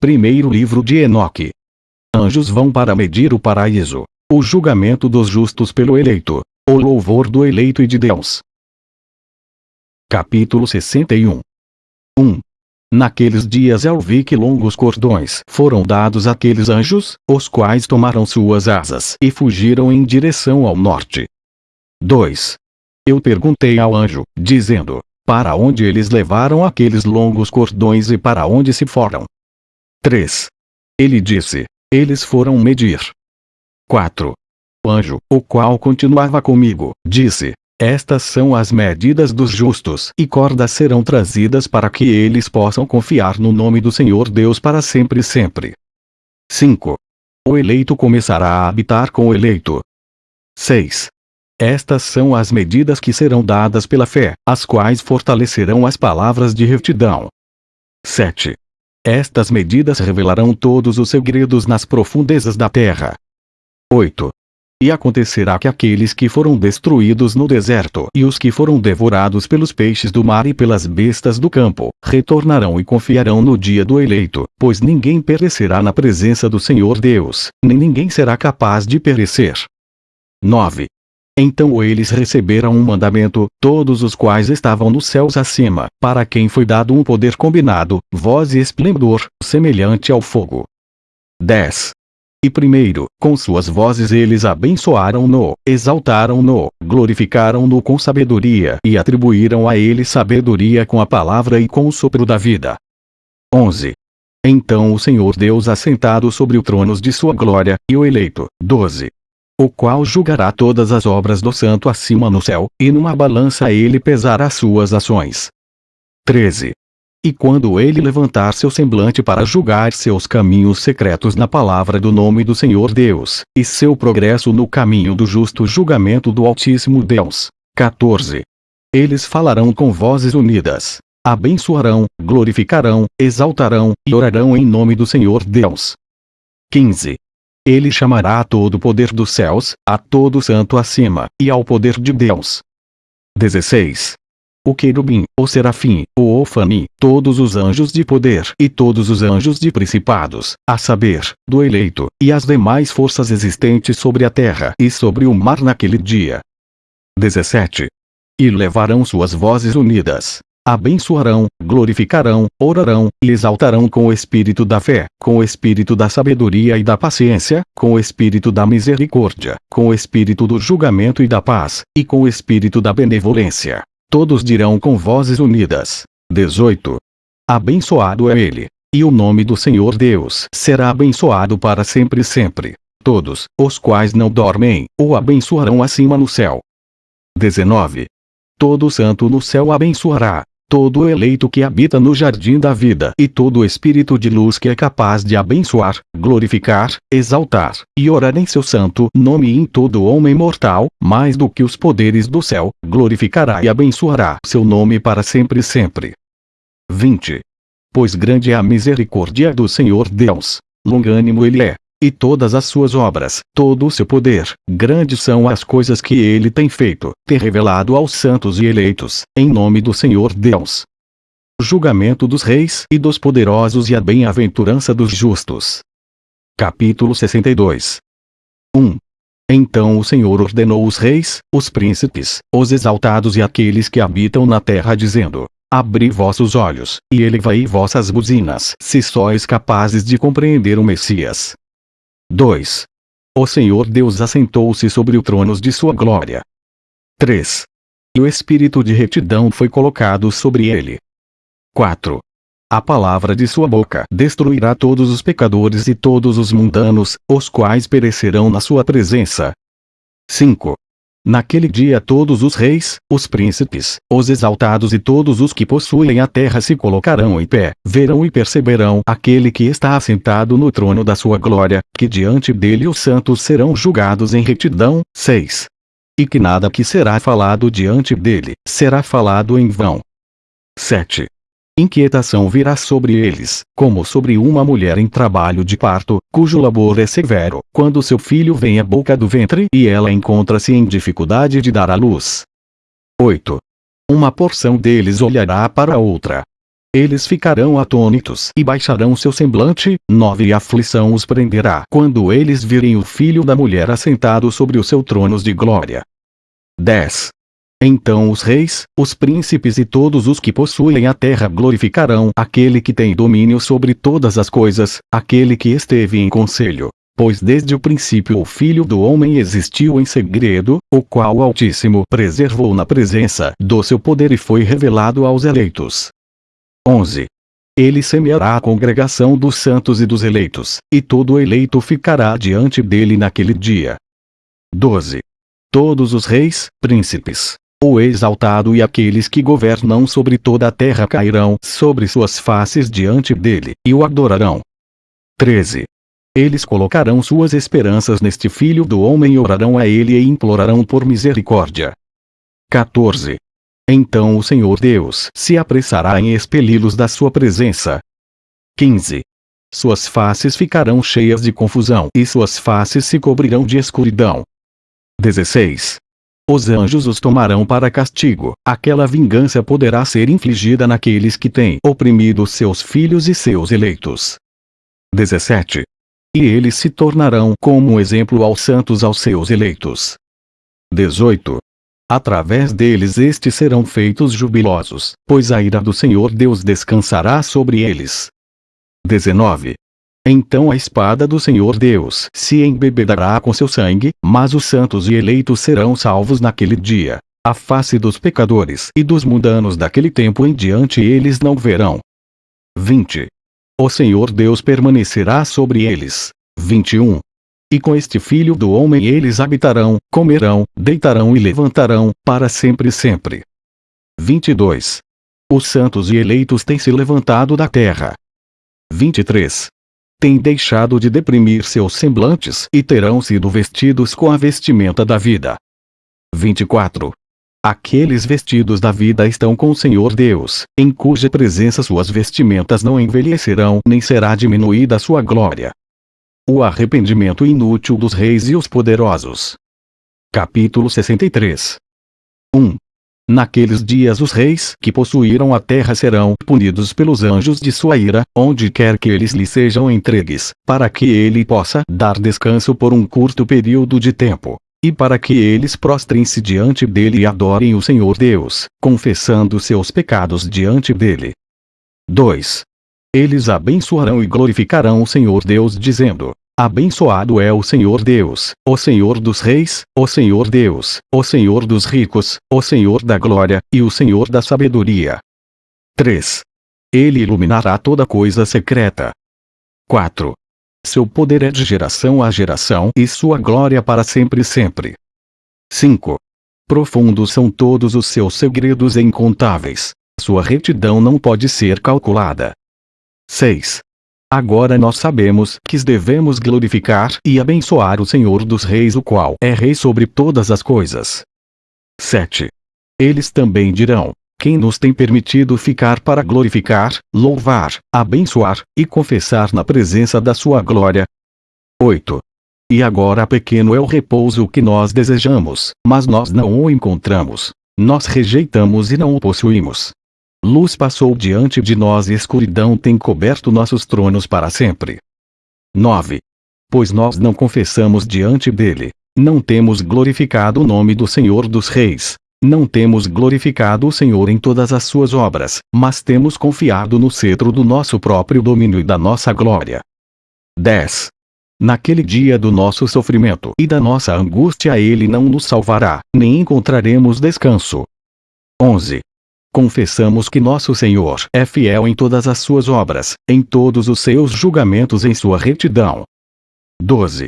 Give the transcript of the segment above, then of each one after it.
Primeiro livro de Enoque. Anjos vão para medir o paraíso. O julgamento dos justos pelo eleito. O louvor do eleito e de Deus. Capítulo 61 1. Naqueles dias eu vi que longos cordões foram dados àqueles anjos, os quais tomaram suas asas e fugiram em direção ao norte. 2. Eu perguntei ao anjo, dizendo, para onde eles levaram aqueles longos cordões e para onde se foram? 3. Ele disse, eles foram medir. 4. O anjo, o qual continuava comigo, disse, estas são as medidas dos justos, e cordas serão trazidas para que eles possam confiar no nome do Senhor Deus para sempre e sempre. 5. O eleito começará a habitar com o eleito. 6. Estas são as medidas que serão dadas pela fé, as quais fortalecerão as palavras de retidão. 7. Estas medidas revelarão todos os segredos nas profundezas da terra. 8. E acontecerá que aqueles que foram destruídos no deserto e os que foram devorados pelos peixes do mar e pelas bestas do campo, retornarão e confiarão no dia do eleito, pois ninguém perecerá na presença do Senhor Deus, nem ninguém será capaz de perecer. 9. Então eles receberam um mandamento, todos os quais estavam nos céus acima, para quem foi dado um poder combinado, voz e esplendor, semelhante ao fogo. 10. E primeiro, com suas vozes eles abençoaram-no, exaltaram-no, glorificaram-no com sabedoria e atribuíram a ele sabedoria com a palavra e com o sopro da vida. 11. Então o Senhor Deus assentado sobre o trono de sua glória, e o eleito, 12. O qual julgará todas as obras do santo acima no céu, e numa balança ele pesará suas ações. 13. E quando ele levantar seu semblante para julgar seus caminhos secretos na palavra do nome do Senhor Deus, e seu progresso no caminho do justo julgamento do Altíssimo Deus. 14. Eles falarão com vozes unidas. Abençoarão, glorificarão, exaltarão, e orarão em nome do Senhor Deus. 15. Ele chamará a todo o poder dos céus, a todo santo acima, e ao poder de Deus. 16 o querubim, o serafim, o ofani, todos os anjos de poder e todos os anjos de principados, a saber, do eleito, e as demais forças existentes sobre a terra e sobre o mar naquele dia. 17. E levarão suas vozes unidas. Abençoarão, glorificarão, orarão, e exaltarão com o espírito da fé, com o espírito da sabedoria e da paciência, com o espírito da misericórdia, com o espírito do julgamento e da paz, e com o espírito da benevolência. Todos dirão com vozes unidas. 18. Abençoado é ele. E o nome do Senhor Deus será abençoado para sempre e sempre. Todos, os quais não dormem, o abençoarão acima no céu. 19. Todo santo no céu abençoará, todo eleito que habita no jardim da vida e todo espírito de luz que é capaz de abençoar, glorificar, exaltar e orar em seu santo nome em todo homem mortal, mais do que os poderes do céu, glorificará e abençoará seu nome para sempre e sempre. 20. Pois grande é a misericórdia do Senhor Deus, longânimo ele é, e todas as suas obras, todo o seu poder, grandes são as coisas que ele tem feito, ter revelado aos santos e eleitos, em nome do Senhor Deus. Julgamento dos reis e dos poderosos e a bem-aventurança dos justos. Capítulo 62 1. Então o Senhor ordenou os reis, os príncipes, os exaltados e aqueles que habitam na terra dizendo, Abri vossos olhos, e elevai vossas buzinas, se sois capazes de compreender o Messias. 2. O Senhor Deus assentou-se sobre o trono de sua glória. 3. E o espírito de retidão foi colocado sobre ele. 4. A palavra de sua boca destruirá todos os pecadores e todos os mundanos, os quais perecerão na sua presença. 5. Naquele dia todos os reis, os príncipes, os exaltados e todos os que possuem a terra se colocarão em pé, verão e perceberão aquele que está assentado no trono da sua glória, que diante dele os santos serão julgados em retidão. 6. E que nada que será falado diante dele, será falado em vão. 7. Inquietação virá sobre eles, como sobre uma mulher em trabalho de parto, cujo labor é severo, quando seu filho vem à boca do ventre e ela encontra-se em dificuldade de dar à luz. 8. Uma porção deles olhará para a outra. Eles ficarão atônitos e baixarão seu semblante, 9 E aflição os prenderá quando eles virem o filho da mulher assentado sobre os seus tronos de glória. 10. Então os reis, os príncipes e todos os que possuem a terra glorificarão aquele que tem domínio sobre todas as coisas, aquele que esteve em conselho. Pois desde o princípio o Filho do Homem existiu em segredo, o qual o Altíssimo preservou na presença do seu poder e foi revelado aos eleitos. 11. Ele semeará a congregação dos santos e dos eleitos, e todo eleito ficará diante dele naquele dia. 12. Todos os reis, príncipes, o exaltado e aqueles que governam sobre toda a terra cairão sobre suas faces diante dele, e o adorarão. 13. Eles colocarão suas esperanças neste Filho do Homem e orarão a ele e implorarão por misericórdia. 14. Então o Senhor Deus se apressará em expeli-los da sua presença. 15. Suas faces ficarão cheias de confusão e suas faces se cobrirão de escuridão. 16. Os anjos os tomarão para castigo. Aquela vingança poderá ser infligida naqueles que têm oprimido seus filhos e seus eleitos. 17. E eles se tornarão como exemplo aos santos aos seus eleitos. 18. Através deles estes serão feitos jubilosos, pois a ira do Senhor Deus descansará sobre eles. 19. Então a espada do Senhor Deus se embebedará com seu sangue, mas os santos e eleitos serão salvos naquele dia. A face dos pecadores e dos mundanos daquele tempo em diante eles não verão. 20. O Senhor Deus permanecerá sobre eles. 21. E com este filho do homem eles habitarão, comerão, deitarão e levantarão, para sempre e sempre. 22. Os santos e eleitos têm se levantado da terra. 23 têm deixado de deprimir seus semblantes e terão sido vestidos com a vestimenta da vida. 24. Aqueles vestidos da vida estão com o Senhor Deus, em cuja presença suas vestimentas não envelhecerão nem será diminuída sua glória. O arrependimento inútil dos reis e os poderosos. Capítulo 63 1. Naqueles dias os reis que possuíram a terra serão punidos pelos anjos de sua ira, onde quer que eles lhe sejam entregues, para que ele possa dar descanso por um curto período de tempo. E para que eles prostrem-se diante dele e adorem o Senhor Deus, confessando seus pecados diante dele. 2. Eles abençoarão e glorificarão o Senhor Deus dizendo, Abençoado é o Senhor Deus, o Senhor dos reis, o Senhor Deus, o Senhor dos ricos, o Senhor da glória, e o Senhor da sabedoria. 3. Ele iluminará toda coisa secreta. 4. Seu poder é de geração a geração e sua glória para sempre e sempre. 5. Profundos são todos os seus segredos incontáveis. Sua retidão não pode ser calculada. 6. Agora nós sabemos que devemos glorificar e abençoar o Senhor dos Reis o qual é Rei sobre todas as coisas. 7. Eles também dirão, quem nos tem permitido ficar para glorificar, louvar, abençoar, e confessar na presença da sua glória. 8. E agora pequeno é o repouso que nós desejamos, mas nós não o encontramos. Nós rejeitamos e não o possuímos. Luz passou diante de nós e escuridão tem coberto nossos tronos para sempre. 9. Pois nós não confessamos diante dele, não temos glorificado o nome do Senhor dos Reis, não temos glorificado o Senhor em todas as suas obras, mas temos confiado no cetro do nosso próprio domínio e da nossa glória. 10. Naquele dia do nosso sofrimento e da nossa angústia ele não nos salvará, nem encontraremos descanso. 11 confessamos que nosso Senhor é fiel em todas as suas obras, em todos os seus julgamentos em sua retidão. 12.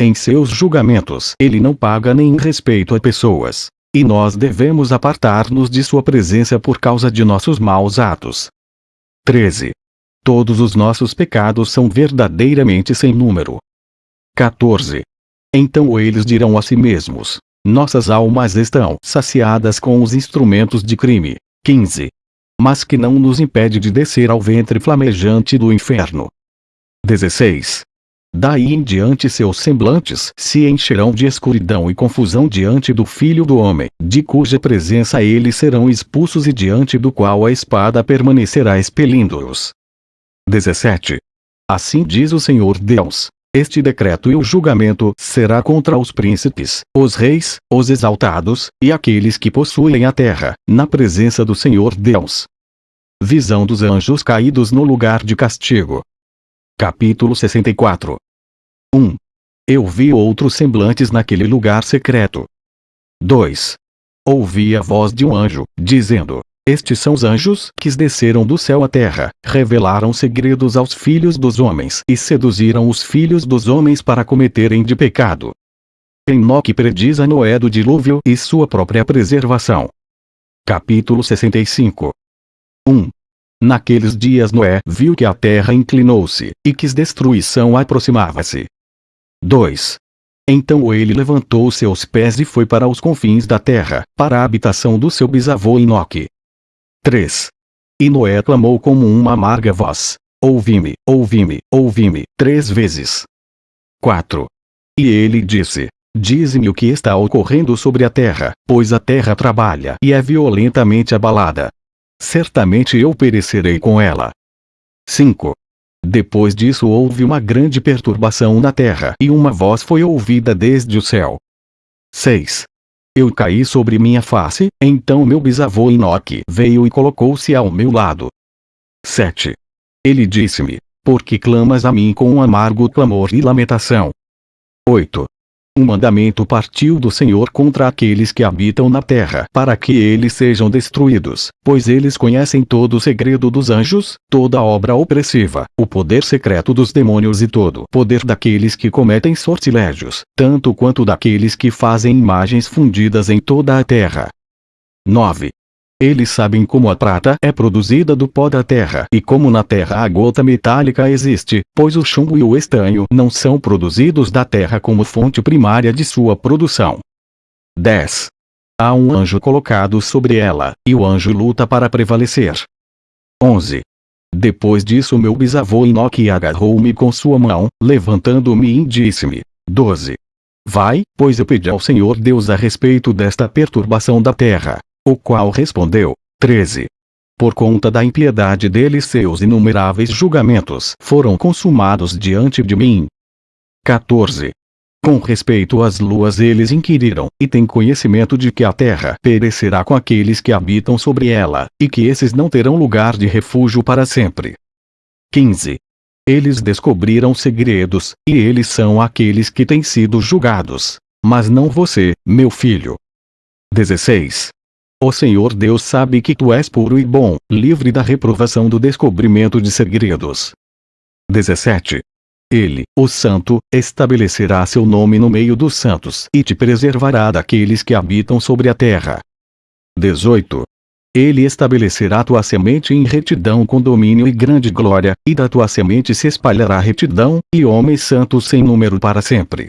Em seus julgamentos ele não paga nem respeito a pessoas. E nós devemos apartar-nos de sua presença por causa de nossos maus atos. 13. Todos os nossos pecados são verdadeiramente sem número. 14. Então eles dirão a si mesmos: Nossas almas estão saciadas com os instrumentos de crime. 15. Mas que não nos impede de descer ao ventre flamejante do inferno. 16. Daí em diante seus semblantes se encherão de escuridão e confusão diante do Filho do Homem, de cuja presença eles serão expulsos e diante do qual a espada permanecerá expelindo-os. 17. Assim diz o Senhor Deus. Este decreto e o julgamento será contra os príncipes, os reis, os exaltados, e aqueles que possuem a terra, na presença do Senhor Deus. Visão dos anjos caídos no lugar de castigo. Capítulo 64 1. Eu vi outros semblantes naquele lugar secreto. 2. Ouvi a voz de um anjo, dizendo: Estes são os anjos que desceram do céu à terra, revelaram segredos aos filhos dos homens e seduziram os filhos dos homens para cometerem de pecado. Enoque prediz a Noé do dilúvio e sua própria preservação. Capítulo 65 1. Naqueles dias Noé viu que a terra inclinou-se, e que destruição aproximava-se. 2. Então ele levantou seus pés e foi para os confins da terra, para a habitação do seu bisavô Enoque. 3. E Noé clamou como uma amarga voz: Ouvi-me, ouvi-me, ouvi-me, três vezes. 4. E ele disse: Dize-me o que está ocorrendo sobre a terra, pois a terra trabalha e é violentamente abalada. Certamente eu perecerei com ela. 5. Depois disso houve uma grande perturbação na terra e uma voz foi ouvida desde o céu. 6. Eu caí sobre minha face, então meu bisavô Enoque veio e colocou-se ao meu lado. 7. Ele disse-me, por que clamas a mim com um amargo clamor e lamentação? 8 um mandamento partiu do Senhor contra aqueles que habitam na terra, para que eles sejam destruídos, pois eles conhecem todo o segredo dos anjos, toda obra opressiva, o poder secreto dos demônios e todo o poder daqueles que cometem sortilégios, tanto quanto daqueles que fazem imagens fundidas em toda a terra. 9. Eles sabem como a prata é produzida do pó da terra e como na terra a gota metálica existe, pois o chumbo e o estanho não são produzidos da terra como fonte primária de sua produção. 10. Há um anjo colocado sobre ela, e o anjo luta para prevalecer. 11. Depois disso meu bisavô Enoque agarrou-me com sua mão, levantando-me e disse-me. 12. Vai, pois eu pedi ao Senhor Deus a respeito desta perturbação da terra. O qual respondeu, 13. Por conta da impiedade deles seus inumeráveis julgamentos foram consumados diante de mim. 14. Com respeito às luas eles inquiriram, e têm conhecimento de que a terra perecerá com aqueles que habitam sobre ela, e que esses não terão lugar de refúgio para sempre. 15. Eles descobriram segredos, e eles são aqueles que têm sido julgados. Mas não você, meu filho. 16. O Senhor Deus sabe que tu és puro e bom, livre da reprovação do descobrimento de segredos. 17. Ele, o Santo, estabelecerá seu nome no meio dos santos e te preservará daqueles que habitam sobre a terra. 18. Ele estabelecerá tua semente em retidão com domínio e grande glória, e da tua semente se espalhará retidão, e homens santos sem número para sempre.